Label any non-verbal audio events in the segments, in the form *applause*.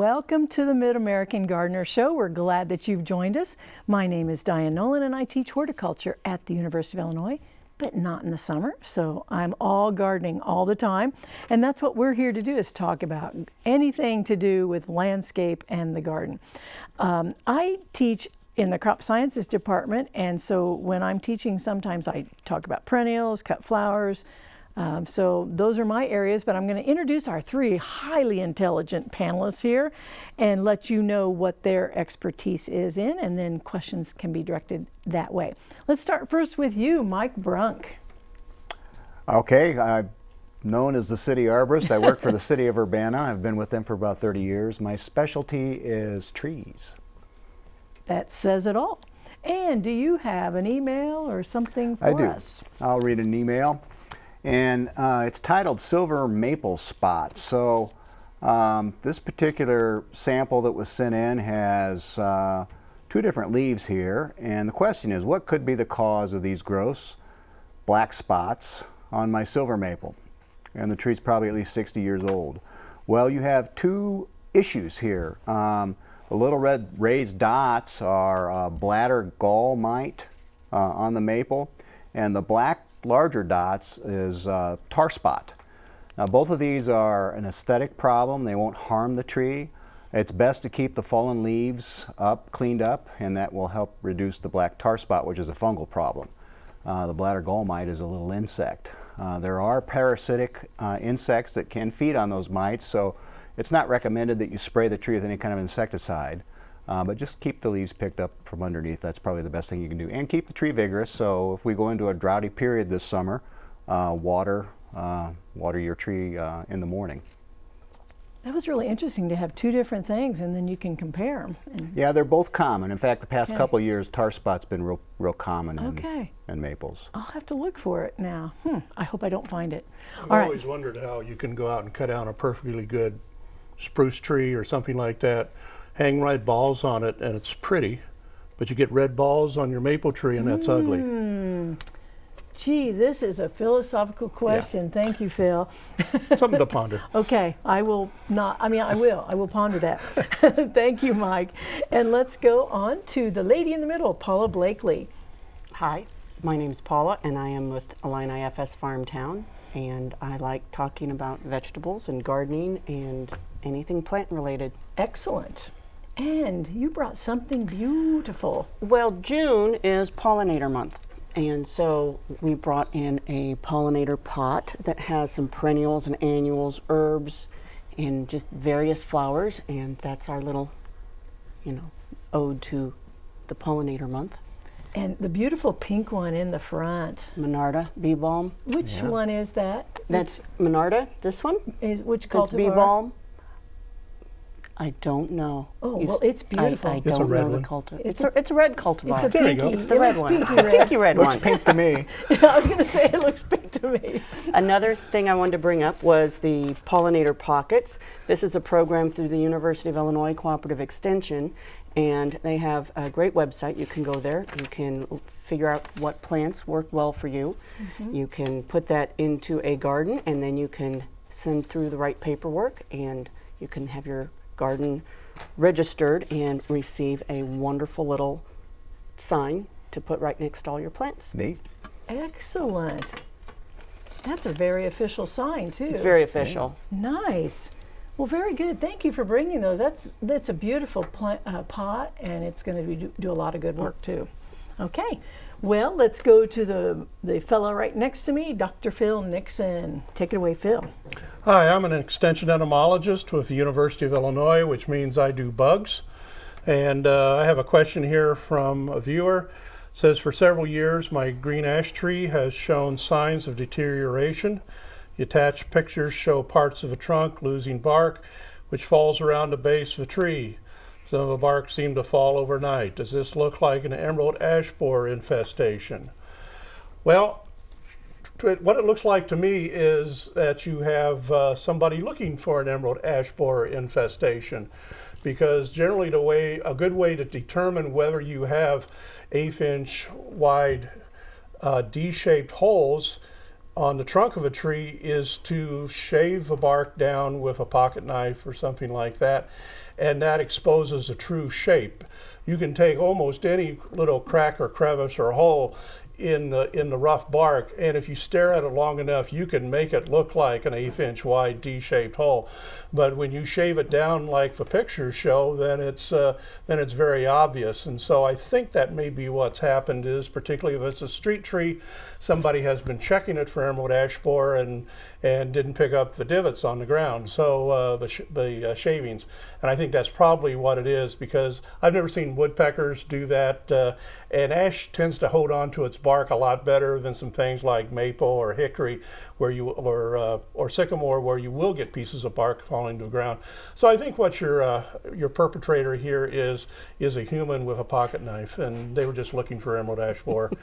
welcome to the Mid-American Gardener Show. We're glad that you've joined us. My name is Diane Nolan and I teach horticulture at the University of Illinois, but not in the summer. So I'm all gardening all the time. And that's what we're here to do is talk about anything to do with landscape and the garden. Um, I teach in the crop sciences department and so when I'm teaching sometimes I talk about perennials, cut flowers, um, so those are my areas, but I'm going to introduce our three highly intelligent panelists here and let you know what their expertise is in, and then questions can be directed that way. Let's start first with you, Mike Brunk. Okay, I'm known as the city arborist. I work for the city of Urbana. *laughs* I've been with them for about 30 years. My specialty is trees. That says it all. And do you have an email or something for I do. us? I'll read an email and uh, it's titled Silver Maple Spot. So um, this particular sample that was sent in has uh, two different leaves here, and the question is, what could be the cause of these gross black spots on my silver maple? And the tree's probably at least 60 years old. Well, you have two issues here. Um, the little red raised dots are uh, bladder gall mite uh, on the maple, and the black larger dots is uh, tar spot. Now both of these are an aesthetic problem. They won't harm the tree. It's best to keep the fallen leaves up, cleaned up, and that will help reduce the black tar spot, which is a fungal problem. Uh, the bladder gall mite is a little insect. Uh, there are parasitic uh, insects that can feed on those mites, so it's not recommended that you spray the tree with any kind of insecticide. Uh, but just keep the leaves picked up from underneath. That's probably the best thing you can do. And keep the tree vigorous. So if we go into a droughty period this summer, uh, water, uh, water your tree uh, in the morning. That was really interesting to have two different things and then you can compare them. Yeah, they're both common. In fact, the past okay. couple years, tar spot's been real, real common in, okay. in maples. I'll have to look for it now. Hmm. I hope I don't find it. I've All always right. wondered how you can go out and cut down a perfectly good spruce tree or something like that hang red balls on it and it's pretty, but you get red balls on your maple tree and that's mm. ugly. Hmm. Gee, this is a philosophical question. Yeah. Thank you, Phil. *laughs* Something to ponder. okay, I will not, I mean, I will. I will ponder that. *laughs* Thank you, Mike. And let's go on to the lady in the middle, Paula Blakely. Hi, my name is Paula, and I am with Illini FS Farmtown. And I like talking about vegetables and gardening and anything plant related. Excellent. And you brought something beautiful. Well, June is pollinator month. And so we brought in a pollinator pot that has some perennials and annuals, herbs, and just various flowers. And that's our little, you know, ode to the pollinator month. And the beautiful pink one in the front. Monarda bee balm. Which yeah. one is that? That's Monarda, this one. Is which cultivar? bee balm. I don't know. Oh, You've well, it's beautiful. I, I it's don't know one. the cultivar. It's, a, it's a red cultivar. It's a pinky. It's the red one. Pinky *laughs* red. pinky red looks one. pink to me. *laughs* *laughs* I was going to say it looks pink to me. Another thing I wanted to bring up was the pollinator pockets. This is a program through the University of Illinois Cooperative Extension, and they have a great website. You can go there. You can figure out what plants work well for you. Mm -hmm. You can put that into a garden, and then you can send through the right paperwork, and you can have your garden registered and receive a wonderful little sign to put right next to all your plants. Neat. Excellent. That's a very official sign too. It's very official. Nice. Well, very good. Thank you for bringing those. That's that's a beautiful uh, pot, and it's going to do, do a lot of good work too. Okay. Well, let's go to the, the fellow right next to me, Dr. Phil Nixon. Take it away, Phil. Hi, I'm an extension entomologist with the University of Illinois, which means I do bugs. And uh, I have a question here from a viewer. It says, for several years, my green ash tree has shown signs of deterioration. The attached pictures show parts of a trunk losing bark, which falls around the base of the tree. Some of the bark seemed to fall overnight. Does this look like an emerald ash borer infestation? Well, what it looks like to me is that you have uh, somebody looking for an emerald ash borer infestation because generally the way a good way to determine whether you have eighth inch wide uh, D-shaped holes on the trunk of a tree is to shave the bark down with a pocket knife or something like that, and that exposes a true shape. You can take almost any little crack or crevice or hole in the in the rough bark, and if you stare at it long enough, you can make it look like an eighth-inch wide D-shaped hole. But when you shave it down like the pictures show, then it's uh, then it's very obvious. And so I think that may be what's happened is particularly if it's a street tree, somebody has been checking it for emerald ash borer and and didn't pick up the divots on the ground, so uh, the sh the uh, shavings. And I think that's probably what it is because I've never seen woodpeckers do that. Uh, and ash tends to hold on to its bark a lot better than some things like maple or hickory, where you or uh, or sycamore, where you will get pieces of bark falling to the ground. So I think what your uh, your perpetrator here is is a human with a pocket knife, and they were just looking for emerald ash borer. *laughs*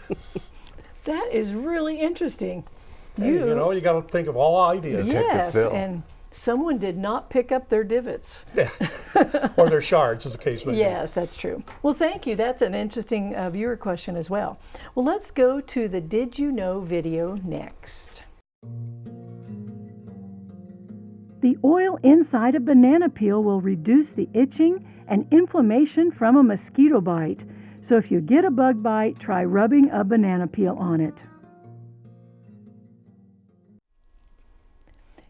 That is really interesting. Hey, you know, you got to think of all ideas. yes, and someone did not pick up their divots. Yeah, *laughs* or their shards, as the case may be. Yes, that's true. Well, thank you. That's an interesting uh, viewer question as well. Well, let's go to the Did You Know video next. The oil inside a banana peel will reduce the itching and inflammation from a mosquito bite. So if you get a bug bite, try rubbing a banana peel on it.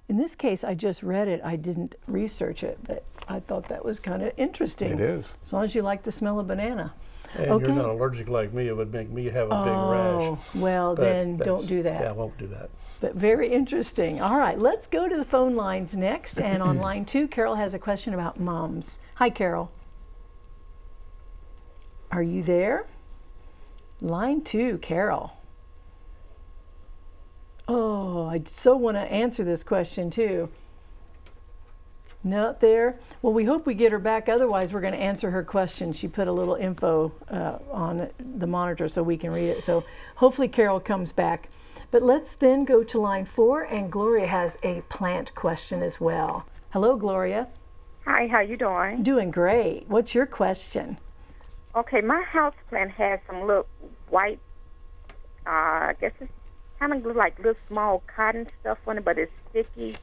In this case, I just read it. I didn't research it, but I thought that was kind of interesting. It is. As long as you like the smell of banana. And Okay. you're not allergic like me, it would make me have a big rash. Oh, well, But then don't do that. Yeah, I won't do that. But very interesting. All right, let's go to the phone lines next. *clears throat* And on line two, Carol has a question about moms. Hi, Carol. Are you there? Line two, Carol. Oh, I so want to answer this question too. Not there. Well, we hope we get her back. Otherwise, we're going to answer her question. She put a little info uh, on the monitor so we can read it. So hopefully, Carol comes back. But let's then go to line four, and Gloria has a plant question as well. Hello, Gloria. Hi, how you doing? Doing great. What's your question? Okay, my house plant has some little white, uh, I guess it's kind of like little small cotton stuff on it, but it's sticky,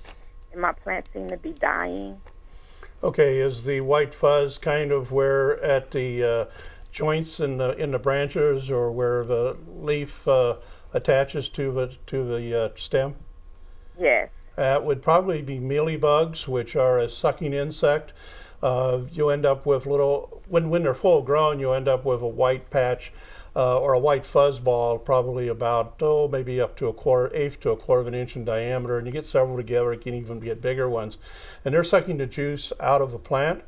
and my plants seem to be dying. Okay, is the white fuzz kind of where at the uh, joints in the in the branches, or where the leaf uh, attaches to the to the uh, stem? Yes. That would probably be mealybugs, which are a sucking insect. Uh, you end up with little when when they're full grown, you end up with a white patch uh, or a white fuzz ball, probably about oh maybe up to a quarter eighth to a quarter of an inch in diameter, and you get several together. You can even get bigger ones, and they're sucking the juice out of a plant.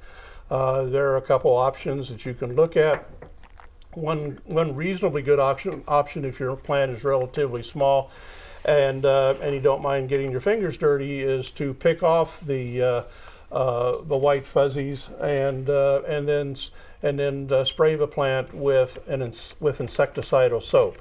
Uh, there are a couple options that you can look at one one reasonably good option option if your plant is relatively small and uh, and you don't mind getting your fingers dirty is to pick off the uh, uh, the white fuzzies and uh, and then and then uh, spray the plant with an ins- with insecticidal soap.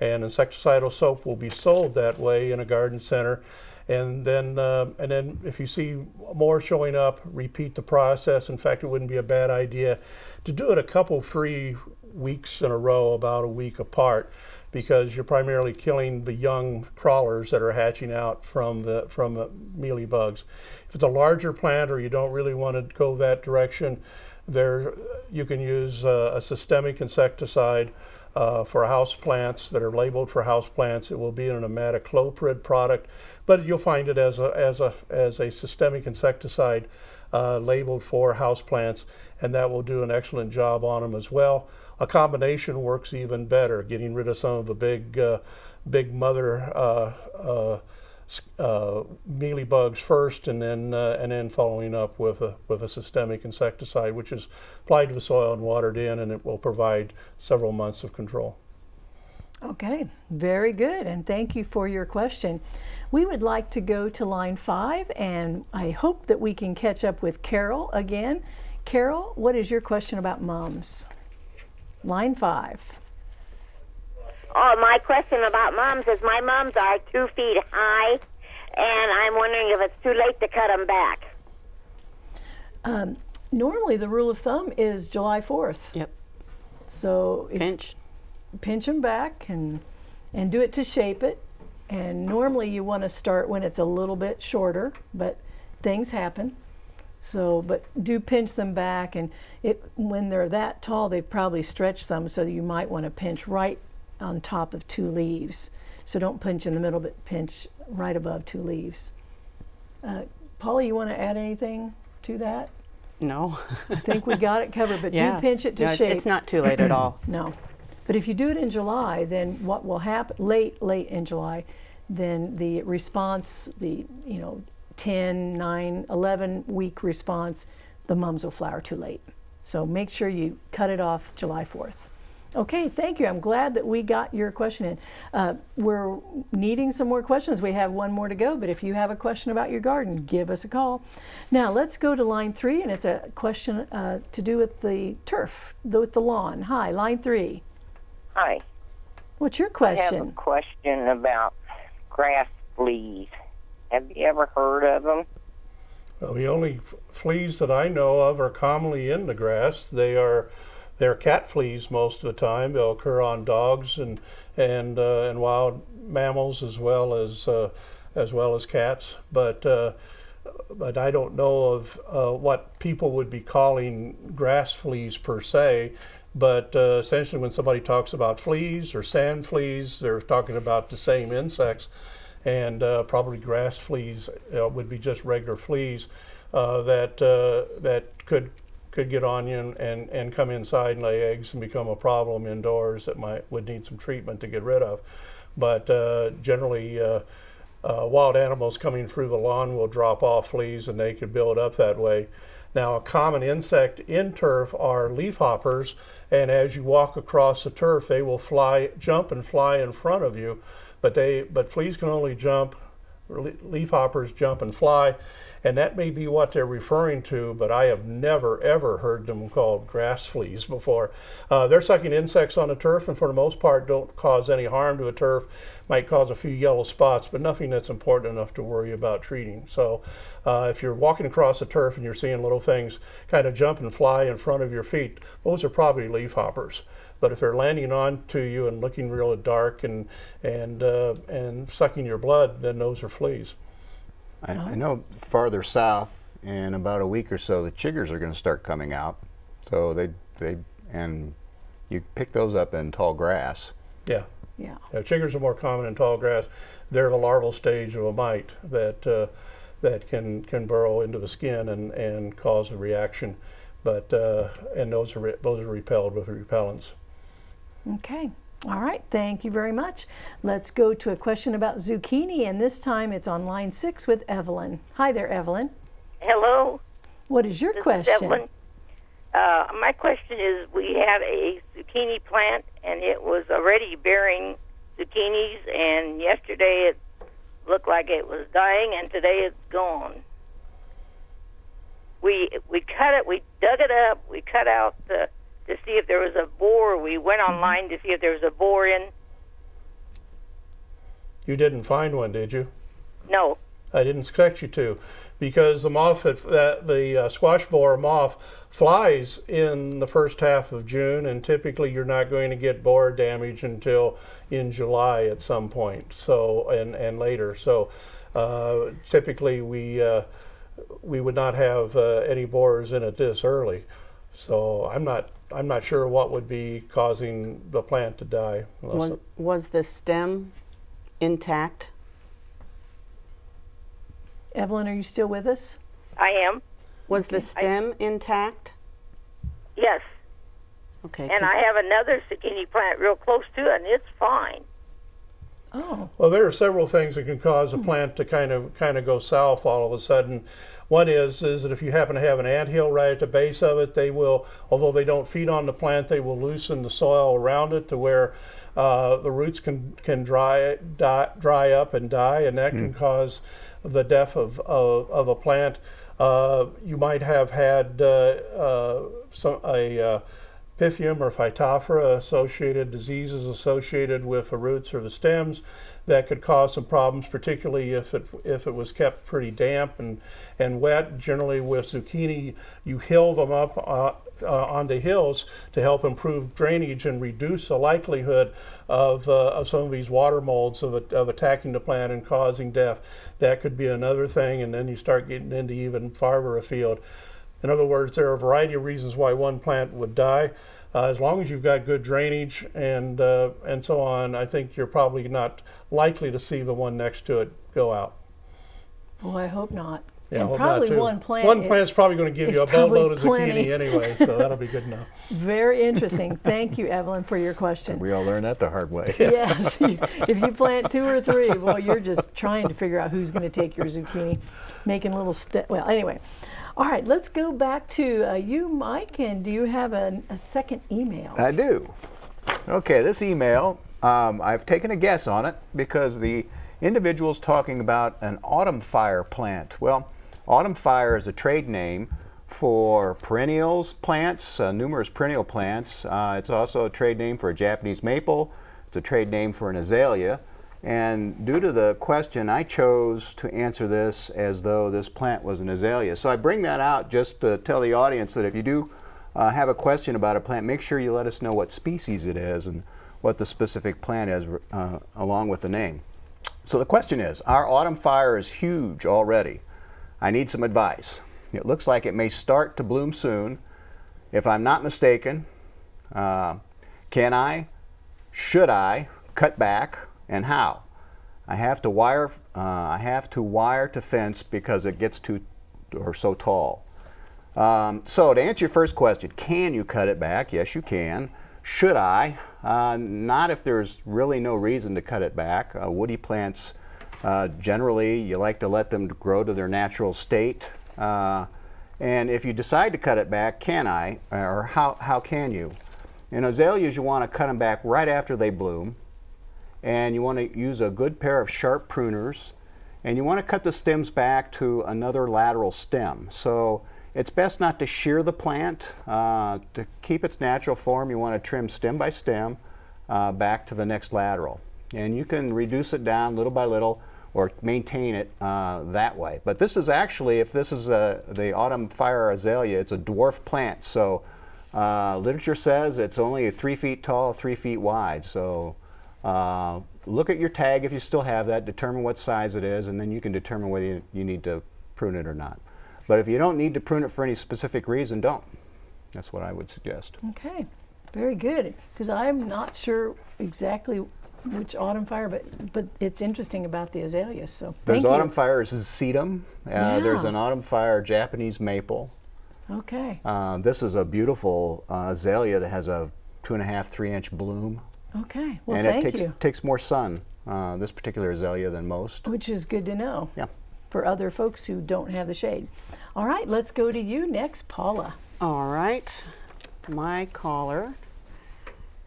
And insecticidal soap will be sold that way in a garden center. And then uh, and then if you see more showing up repeat the process. In fact it wouldn't be a bad idea to do it a couple free weeks in a row about a week apart because you're primarily killing the young crawlers that are hatching out from the from the mealy bugs if it's a larger plant or you don't really want to go that direction there you can use uh, a systemic insecticide uh, for house plants that are labeled for house plants. It will be an imidacloprid product, but you'll find it as a as a as a systemic insecticide uh, labeled for house plants, and that will do an excellent job on them as well. A combination works even better, getting rid of some of the big uh, big mother uh, uh, uh, mealy bugs first, and then uh, and then following up with a with a systemic insecticide, which is applied to the soil and watered in, and it will provide several months of control. Okay, very good, and thank you for your question. We would like to go to line five, and I hope that we can catch up with Carol again. Carol, what is your question about mums? Line five. Oh, my question about mums is my mums are two feet high, and I'm wondering if it's too late to cut them back. Um, normally, the rule of thumb is July 4th. Yep. So Pinch. pinch them back and and do it to shape it. And normally you want to start when it's a little bit shorter, but things happen. So, but do pinch them back, and it when they're that tall, they've probably stretched some. So you might want to pinch right on top of two leaves. So don't pinch in the middle, but pinch right above two leaves. Uh, Polly, you want to add anything to that? No. I think we got it covered, but yeah. do pinch it to Yeah, it's- shape. It's not too late at all. *clears throat* No. But if you do it in July, then what will happen, late, late in July, then the response, the, you know, 10, 9, 11 week response, the mums will flower too late. So make sure you cut it off July 4th. Okay, thank you. I'm glad that we got your question in. Uh, we're needing some more questions. We have one more to go, but if you have a question about your garden, give us a call. Now let's go to line three, and it's a question uh, to do with the turf, the- with the lawn. Hi, line three. Hi. What's your question? I have a question? question about grass fleas. Have you ever heard of them? Well, the only fleas that I know of are commonly in the grass. They are they're cat fleas most of the time. They'll occur on dogs and and uh, and wild mammals as well as uh, as well as cats. But uh, but I don't know of uh, what people would be calling grass fleas per se. But uh, essentially, when somebody talks about fleas or sand fleas, they're talking about the same insects and uh, probably grass fleas uh, would be just regular fleas uh, that that could could get on you and, and, and come inside and lay eggs and become a problem indoors that might would need some treatment to get rid of. But uh, generally, uh, uh, wild animals coming through the lawn will drop off fleas and they could build up that way. Now, a common insect in turf are leafhoppers, and as you walk across the turf, they will fly, jump and fly in front of you. But they, but fleas can only jump. Leafhoppers jump and fly, and that may be what they're referring to. But I have never ever heard them called grass fleas before. Uh, they're sucking insects on the turf, and for the most part, don't cause any harm to a turf. Might cause a few yellow spots, but nothing that's important enough to worry about treating. So, uh, if you're walking across the turf and you're seeing little things kind of jump and fly in front of your feet, those are probably leafhoppers. But if they're landing onto you and looking real dark and and uh, and sucking your blood, then those are fleas. I, I know farther south, in about a week or so, the chiggers are going to start coming out. So they they and you pick those up in tall grass. Yeah. Yeah. Yeah, chiggers are more common in tall grass. They're the larval stage of a mite that uh, that can can burrow into the skin and, and cause a reaction. But uh, and those are re- those are repelled with repellents. Okay. All right. Thank you very much. Let's go to a question about zucchini, and this time it's on line six with Evelyn. Hi there, Evelyn. Hello, What is your this is question? Evelyn. Uh, my question is: We had a zucchini plant, and it was already bearing zucchinis, and yesterday it looked like it was dying, and today it's gone. We we cut it, we dug it up, we cut out the to see if there was a bore. We went online to see if there was a bore in. You didn't find one, did you? No, I didn't expect you to, because the moth, that, the uh, squash borer moth, flies in the first half of June, and typically you're not going to get borer damage until in July at some point. So and and later. So uh, typically we uh, we would not have uh, any borers in it this early. So I'm not I'm not sure what would be causing the plant to die. Was, was the stem intact? Evelyn, are you still with us? I am. Was the stem intact? Yes, Okay. And I have another zucchini plant real close to it, and it's fine. Oh, Well, there are several things that can cause a plant to kind of kind of go south all of a sudden. One is is that if you happen to have an anthill right at the base of it, they will, although they don't feed on the plant, they will loosen the soil around it to where uh, the roots can can dry die, dry up and die, and that can cause the death of of, of a plant. Uh, you might have had uh, uh, some a uh, Pythium or Phytophthora associated diseases associated with the roots or the stems that could cause some problems, particularly if it if it was kept pretty damp and and wet. Generally, with zucchini, you hill them up uh, uh, hills to help improve drainage and reduce the likelihood of, uh, of some of these water molds of, of attacking the plant and causing death. That could be another thing, and then you start getting into even farther afield. In other words, there are a variety of reasons why one plant would die. Uh, as long as you've got good drainage and uh, and so on, I think you're probably not likely to see the one next to it go out. Well, I hope not. Yeah, and hope not, probably too. one plant. One is plant's probably going to give you a probably boatload of zucchini *laughs* anyway, so that'll be good enough. Very *laughs* interesting. Thank you, Evelyn, for your question. We all learned that the hard way. yes, *laughs* you- if you plant two or three, well, you're just trying to figure out who's going to take your zucchini, making little ste- Well, anyway, all right. Let's go back to uh, you, Mike. And do you have a, a second email? I do. Okay, this email, um, I've taken a guess on it because the individual's talking about an autumn fire plant. Well, autumn fire is a trade name for perennials plants, uh, numerous perennial plants. Uh, it's also a trade name for a Japanese maple. It's a trade name for an azalea. And due to the question, I chose to answer this as though this plant was an azalea. So I bring that out just to tell the audience that if you do uh, have a question about a plant, make sure you let us know what species it is and what the specific plant is uh, along with the name. So the question is, our autumn fire is huge already. I need some advice. It looks like it may start to bloom soon. If I'm not mistaken, uh, can I, should I cut back and how? I have to wire, uh, I have to wire to fence because it gets too or so tall. Um, so to answer your first question, can you cut it back? Yes, you can. Should I? Uh, not if there's really no reason to cut it back. Uh, woody plants, uh, generally, you like to let them grow to their natural state. Uh, and if you decide to cut it back, can I? Or how, how can you? In azaleas, you want to cut them back right after they bloom. And you want to use a good pair of sharp pruners. And you want to cut the stems back to another lateral stem. So it's best not to shear the plant. Uh, to keep its natural form, you want to trim stem by stem uh, back to the next lateral. And you can reduce it down little by little or maintain it uh, that way. But this is actually, if this is a, the autumn fire azalea, it's a dwarf plant. So uh, literature says it's only three feet tall, three feet wide. So uh, look at your tag if you still have that, determine what size it is, and then you can determine whether you, you need to prune it or not. But if you don't need to prune it for any specific reason, don't. That's what I would suggest. Okay, very good. Because I'm not sure exactly which autumn fire, but but it's interesting about the azaleas. So There's autumn you. fire sedum. Uh, There's an autumn fire Japanese maple. Okay, Uh, this is a beautiful uh, azalea that has a two and a half, three inch bloom. Okay. Well, and thank it takes, you. takes more sun, uh, this particular azalea, than most. Which is good to know Yeah. for other folks who don't have the shade. All right, let's go to you next, Paula. All right. My caller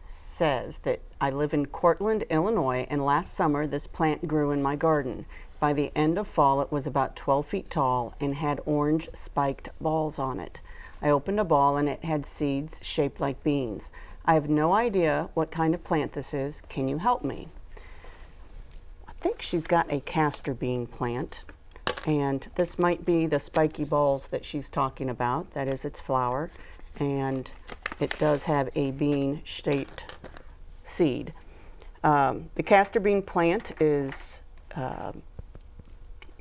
says that I live in Cortland, Illinois, and last summer this plant grew in my garden. By the end of fall, it was about 12 feet tall and had orange spiked balls on it. I opened a ball and it had seeds shaped like beans. I have no idea what kind of plant this is. Can you help me? I think she's got a castor bean plant. And this might be the spiky balls that she's talking about. That is its flower. And it does have a bean shaped seed. Um, the castor bean plant is um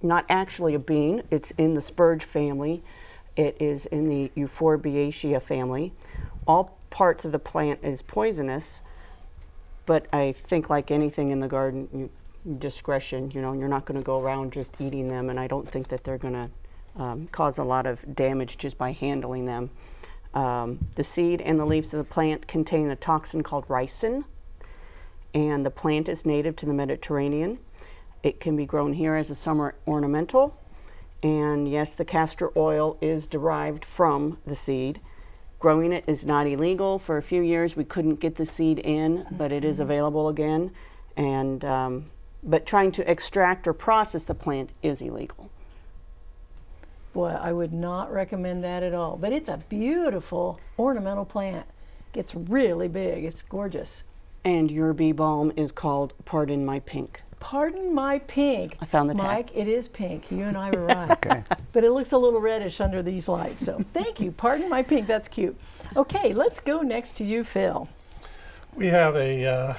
not actually a bean, it's in the spurge family. It is in the Euphorbiaceae family. All parts of the plant is poisonous, but I think like anything in the garden, you, discretion, you know, you're not going to go around just eating them, and I don't think that they're going to um, cause a lot of damage just by handling them. Um, the seed and the leaves of the plant contain a toxin called ricin, and the plant is native to the Mediterranean. It can be grown here as a summer ornamental, and yes, the castor oil is derived from the seed. Growing it is not illegal. For a few years, we couldn't get the seed in, but it is available again. And um, but trying to extract or process the plant is illegal. Boy, I would not recommend that at all. But it's a beautiful ornamental plant. It's really big. It's gorgeous. And your bee balm is called Pardon My Pink. Pardon my pink. I found the tag. Mike, it is pink. You and I were *laughs* right. Okay. But it looks a little reddish under these lights. So *laughs* thank you. Pardon my pink. That's cute. Okay, let's go next to you, Phil. We have a uh,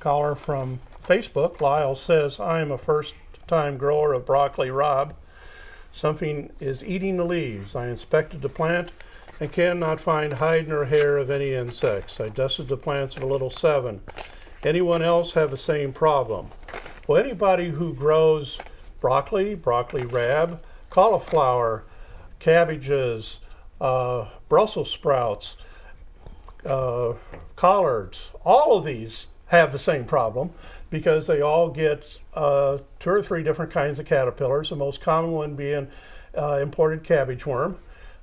caller from Facebook. Lyle says, I am a first time grower of broccoli rabe. Something is eating the leaves. I inspected the plant and cannot find hide nor hair of any insects. I dusted the plants of a little Sevin. Anyone else have the same problem? Well, anybody who grows broccoli, broccoli rab, cauliflower, cabbages, uh, Brussels sprouts, uh, collards, all of these have the same problem because they all get uh, two or three different kinds of caterpillars, the most common one being uh, imported cabbage worm.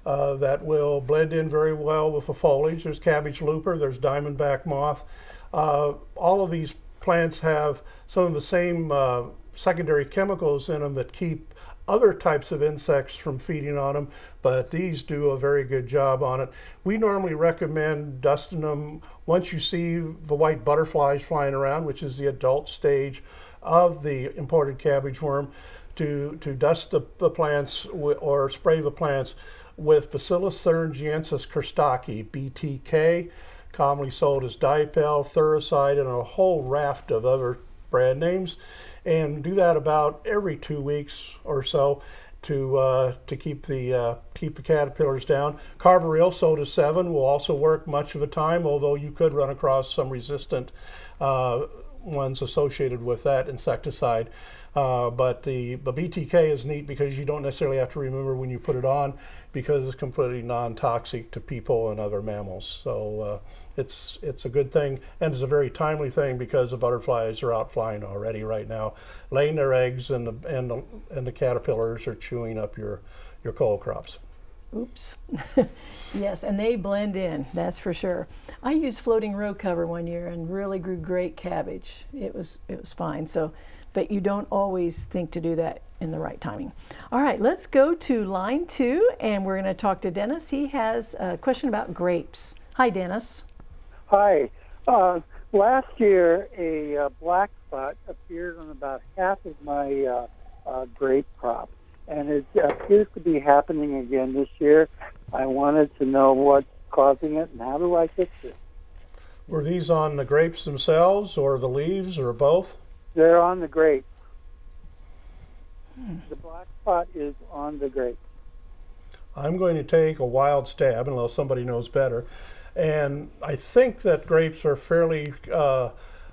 Uh, that will blend in very well with the foliage. There's cabbage looper, there's diamondback moth. Uh, all of these plants have some of the same uh, secondary chemicals in them that keep other types of insects from feeding on them, but these do a very good job on it. We normally recommend dusting them once you see the white butterflies flying around, which is the adult stage of the imported cabbage worm, to, to dust the, the plants or spray the plants with Bacillus thuringiensis kurstaki, BTK, commonly sold as Dipel, Thuricide, and a whole raft of other brand names, and do that about every two weeks or so to uh, to keep the uh, keep the caterpillars down. Carbaryl sold as Sevin will also work much of the time, although you could run across some resistant uh, ones associated with that insecticide. Uh, but the, the BTK is neat because you don't necessarily have to remember when you put it on because it's completely non-toxic to people and other mammals. So uh, it's it's a good thing and it's a very timely thing because the butterflies are out flying already right now, laying their eggs and the and the, and the caterpillars are chewing up your your cole crops. Oops. *laughs* yes, and they blend in, that's for sure. I used floating row cover one year and really grew great cabbage. It was it was fine. So, but you don't always think to do that in the right timing. All right, let's go to line 2 and we're going to talk to Dennis. He has a question about grapes. Hi Dennis. Hi. Uh, last year, a uh, black spot appeared on about half of my uh, uh, grape crop, and it appears to be happening again this year. I wanted to know what's causing it and how do I fix it. Were these on the grapes themselves or the leaves or both? They're on the grape. The black spot is on the grape. I'm going to take a wild stab unless somebody knows better. And I think that grapes are fairly uh,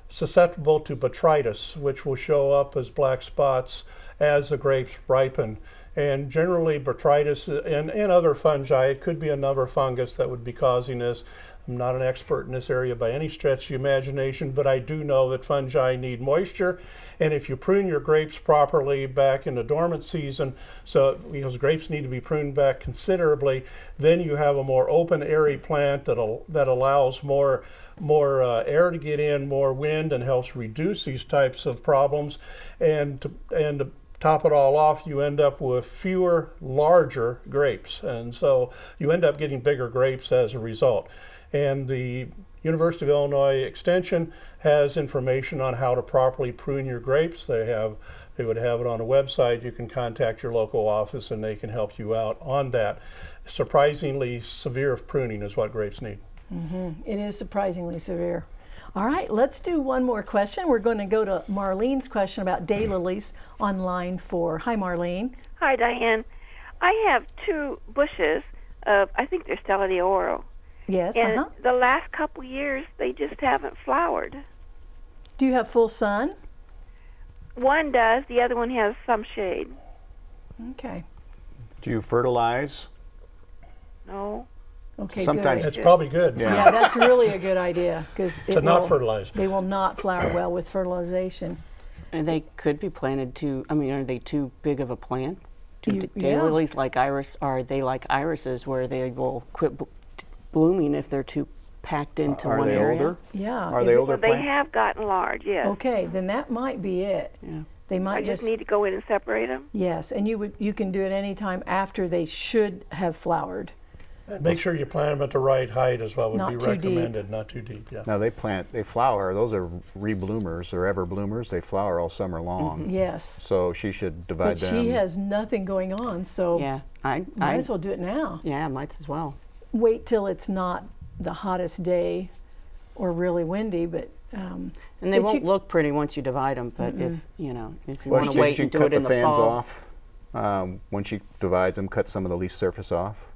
susceptible to botrytis, which will show up as black spots as the grapes ripen. And generally, botrytis and, and other fungi, it could be another fungus that would be causing this. I'm not an expert in this area by any stretch of the imagination, but I do know that fungi need moisture. And if you prune your grapes properly back in the dormant season, so because grapes need to be pruned back considerably, then you have a more open, airy plant that that allows more more uh, air to get in, more wind, and helps reduce these types of problems. And to, and top it all off, you end up with fewer, larger grapes, and so you end up getting bigger grapes as a result. And the University of Illinois Extension has information on how to properly prune your grapes. They have they would have it on a website. You can contact your local office and they can help you out on that. Surprisingly severe pruning is what grapes need. Mm-hmm. It is surprisingly severe. All right, let's do one more question. We're going to go to Marlene's question about daylilies on line 4. Hi Marlene. Hi, Diane. I have two bushes of, I think they're Stella de Oro. Yes, And uh-huh. the last couple years, they just haven't flowered. Do you have full sun? One does, the other one has some shade. Okay. Do you fertilize? No. Okay, Sometimes good. It's probably good Yeah. Yeah, that's really a good idea because to not fertilize. They will not flower well with fertilization. And they could be planted too. I mean, are they too big of a plant? Do You- d- yeah. daylilies like iris are they like irises where they will quit bl- blooming if they're too packed into Are one they area? older? Yeah. Are they it- older Well, they plants? have gotten large, yes. Okay, then that might be it. Yeah. They might I just need to go in and separate them. Yes, and you would you can do it any time after they should have flowered. And make sure you plant them at the right height as well would Not be too deep. recommended, not too deep, yeah. Now they plant, they flower. Those are rebloomers or ever bloomers. They flower all summer long. Yes. So she should divide But them. she has nothing going on, so Yeah, I, might I, as well do it now. yeah, might as well. Wait till it's not the hottest day or really windy, but um, And they But won't you- look pretty once you divide them, but if, you know, if you Well, want to wait she and do cut it in the the fans fall. off. Um, when she divides them, cut some of the leaf surface off.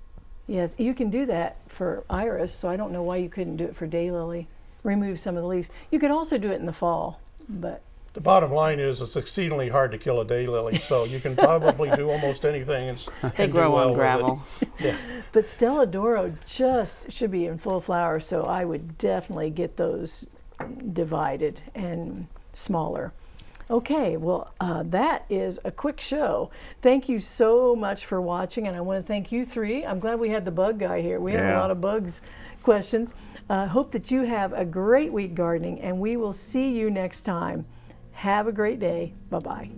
Yes, you can do that for iris, so I don't know why you couldn't do it for daylily. Remove some of the leaves. You could also do it in the fall, but The bottom line is it's exceedingly hard to kill a daylily, *laughs* so you can probably do almost anything and, *laughs* They and grow well on gravel. *laughs* Yeah. But Stella de Oro just should be in full flower, so I would definitely get those divided and smaller. Okay, well, uh, that is a quick show. Thank you so much for watching, and I want to thank you three. I'm glad we had the bug guy here. We had a lot of bugs questions. Uh, hope that you have a great week gardening, and we will see you next time. Have a great day. Bye bye.